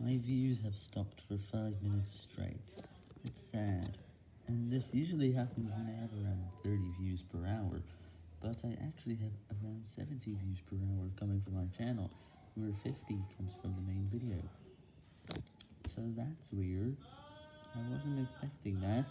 My views have stopped for 5 minutes straight. It's sad. And this usually happens when I have around 30 views per hour, but I actually have around 70 views per hour coming from my channel, where 50 comes from the main video. So that's weird. I wasn't expecting that.